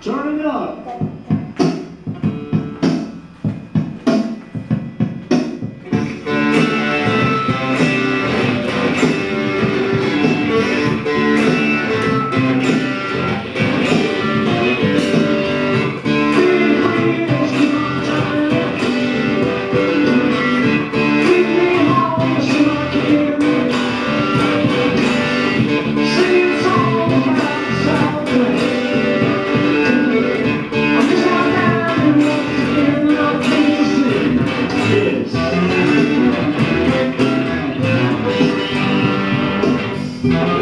Turn it up. Mm-hmm.